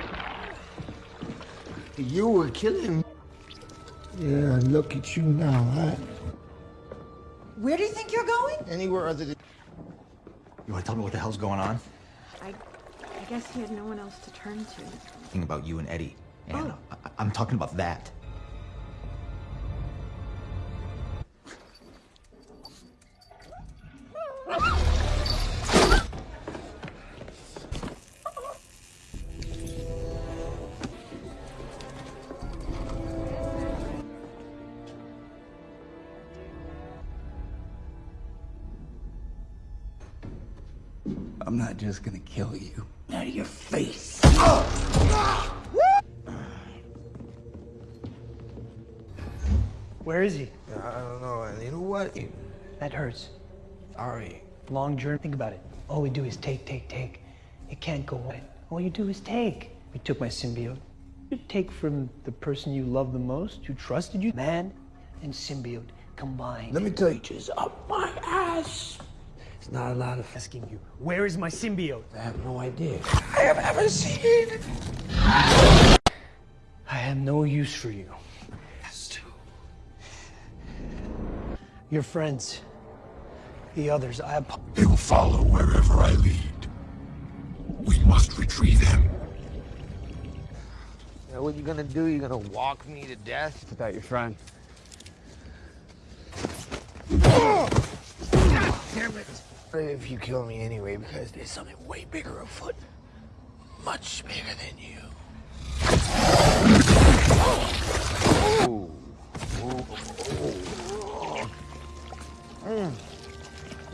You were killing... Yeah, look at you now, huh? Where do you think you're going? Anywhere other than... You want to tell me what the hell's going on? I, I guess he had no one else to turn to. Thinking about you and Eddie. Oh. And Oh. I- I'm talking about that. [laughs] Ah! Just gonna kill you. Out of your face. Where is he? I don't know. and You know what? That hurts. Sorry. Long journey. Think about it. All we do is take, take, take. It can't go on. All you do is take. We took my symbiote. You take from the person you love the most, who trusted you, man and symbiote combined. Let me tell you, just up my ass. It's not a lot of asking you. Where is my symbiote? I have no idea. I have ever seen it. I have no use for you. Your friends, the others, I apo- They will follow wherever I lead. We must retrieve him. Now, what you gonna do? You gonna walk me to death? Without your friend. It! If you kill me anyway, because there's something way bigger afoot. Much bigger than you. Ooh. Ooh. Ooh. Mm.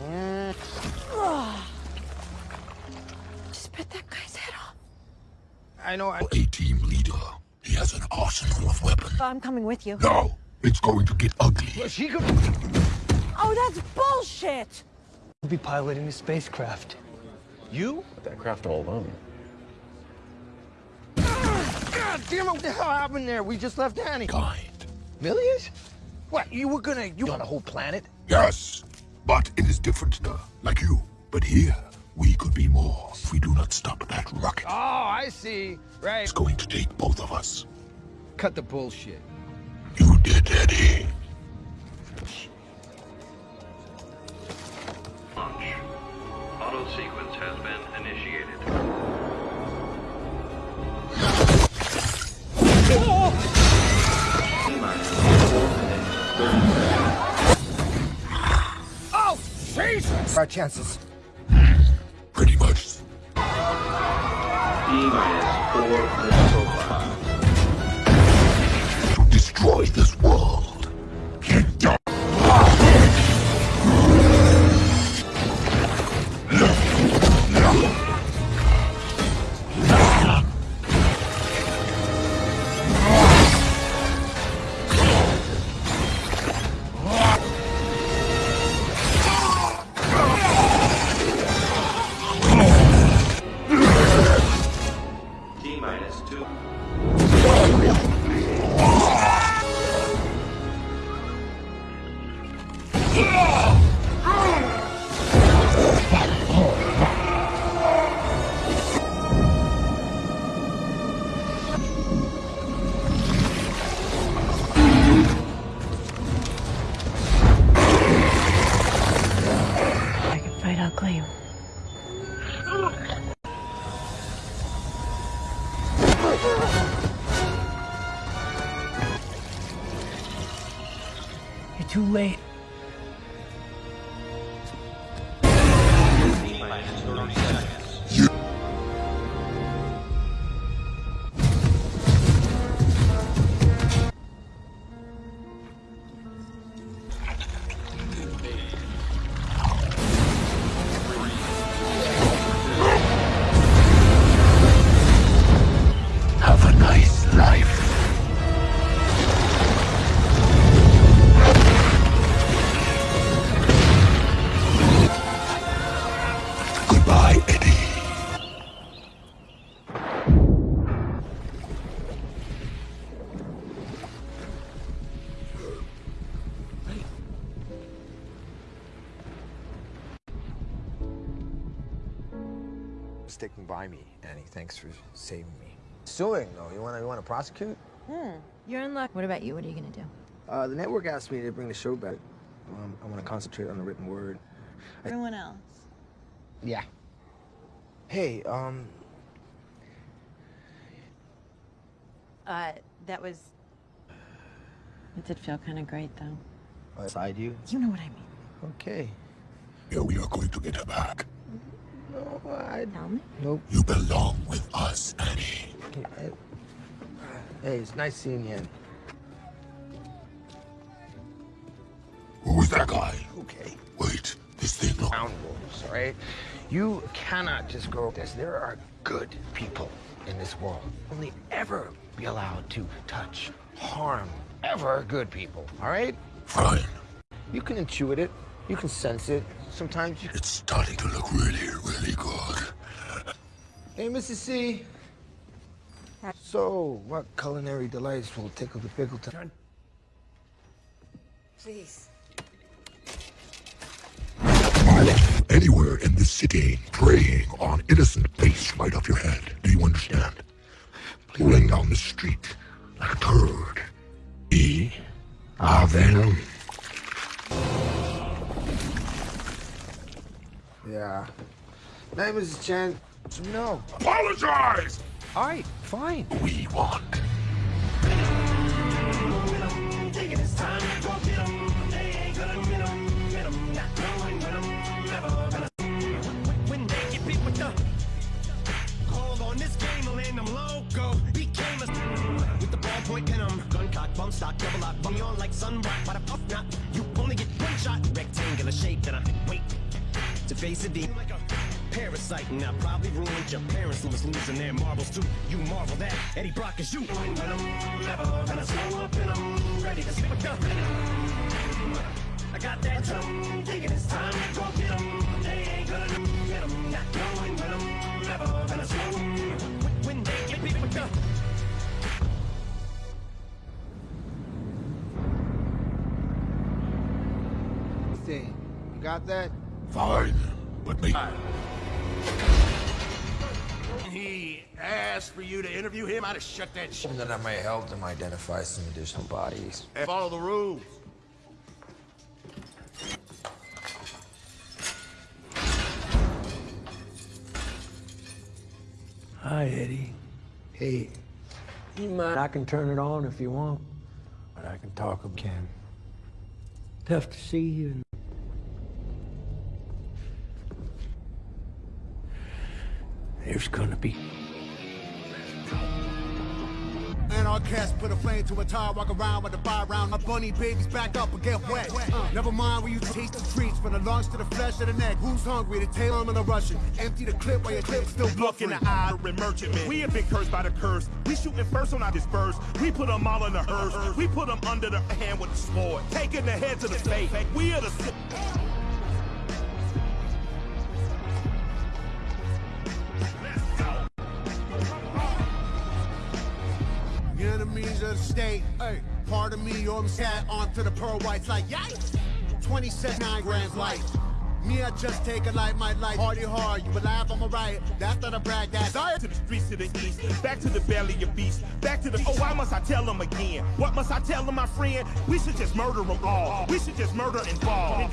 Mm. Just bit that guy's head off. I know. I... A-team leader. He has an arsenal of weapons. I'm coming with you. No! it's going to get ugly. Well, she could. Oh, that's bullshit! We'll be piloting the spacecraft. You? That craft all alone. God damn it! What the hell happened there? We just left Annie. Kind. Millions? What? You were gonna you on a whole planet? Yes, but it is different now, like you. But here, we could be more if we do not stop that rocket. Oh, I see. Right. It's going to take both of us. Cut the bullshit. You did, Eddie. Auto sequence has been initiated. Oh, Jesus! Our chances. Pretty much. To destroy this world. Too late. Thanks for saving me. Suing, though. You want to you want to prosecute? Hmm. You're in luck. What about you? What are you gonna do? Uh, the network asked me to bring the show back. Um, I want to concentrate on the written word. I- Everyone else. Yeah. Hey, um, Uh, that was. It did feel kind of great, though. Beside you? You know what I mean. Okay. Yeah, we are going to get her back. No, I... Tell me. Nope. You belong with us, Annie. Hey, uh, hey, it's nice seeing you, Annie. Who is that guy? Okay. Wait, this thing look... Town wolves, all right? You cannot just go this. There are good people in this world. Only ever be allowed to touch, harm, ever good people, all right? Fine. You can intuit it. You can sense it. Sometimes you... It's starting to look really, really good. Hey, Mrs. C. So, what culinary delights will tickle the pickle time? Please. Anywhere in this city, preying on innocent face right off your head. Do you understand? Pulling down the street like a turd. E. Ah, Venom. Yeah. Hey, is Chen. No. Apologize! All right, fine. We want. Thinking it's time to go get 'em. They ain't gonna get 'em, get 'em, not knowing when I'm never gonna. When they get beat with the call on this game, I'll end them loco. Became a with the ballpoint pen, I'm gun cock, bump stock, double lock, bummy on like sunblock. Why the fuck not? You only get one shot, rectangular shape, then I wait to face a deep like a parasite, and I probably ruined your parents was losing their marbles too. You marvel that Eddie Brock is you. I'm never gonna slow up and I'm ready to the venom. I got that drum, thinking it's time to go. They ain't gonna got that? Fine, but make... He asked for you to interview him. I'd have shut that shit. And then I might help them identify some additional bodies. And Follow the rules. Hi, Eddie. Hey, you mind? I can turn it on if you want, but I can talk again. Tough to see you. There's gonna be And our cast put a flame to a tire, walk around with a fire round. My bunny babies back up and get wet. Uh, never mind when you taste the treats, from the lungs to the flesh of the neck. Who's hungry? The tail on the Russian. Empty the clip while your clip's still Look in the eye, of merchantman. We have been cursed by the curse. We shooting first on our disperse. We put them all in the hearse. We put them under the hand with the sword. Taking the head to the face. We are the. Enemies of the state. Hey, pardon me, I'm sat onto the pearl whites like yikes. 27 nine grams light. Me, I just take a light, my life. Party hard, you alive, I'm alright. That's not a brag, that's Desire to the streets to the east, back to the belly of beast, back to the. Oh, why must I tell them again? What must I tell them, my friend? We should just murder them all. We should just murder and fall.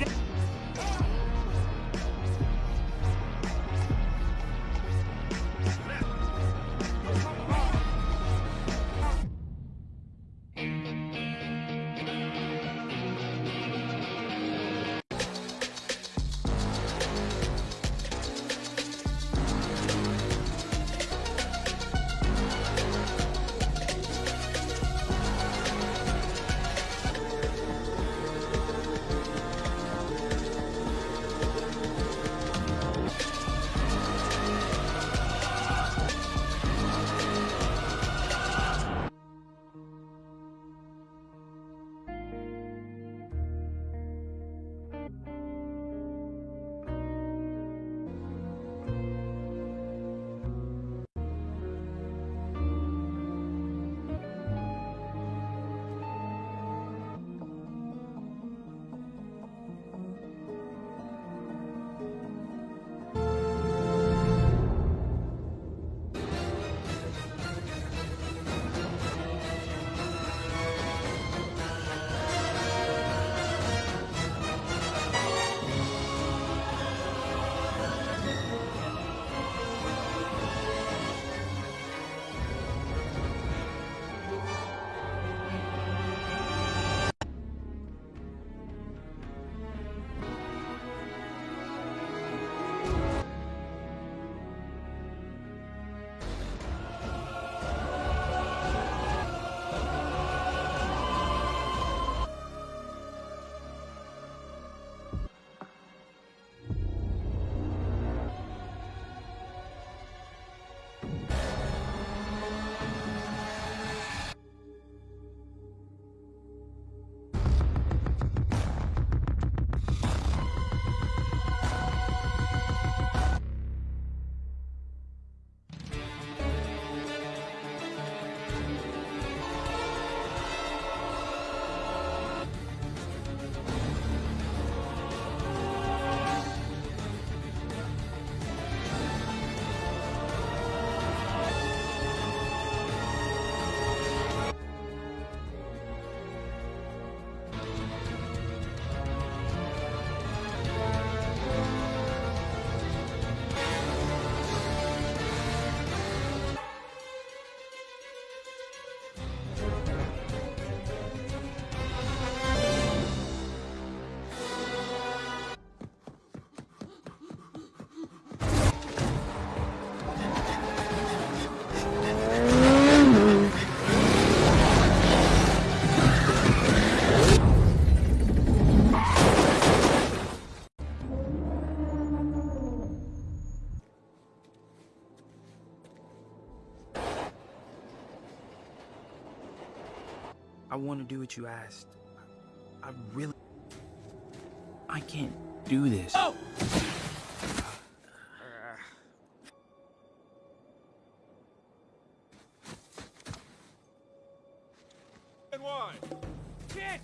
And then- I want to do what you asked. I really. I can't do this. Oh! And one. Kid,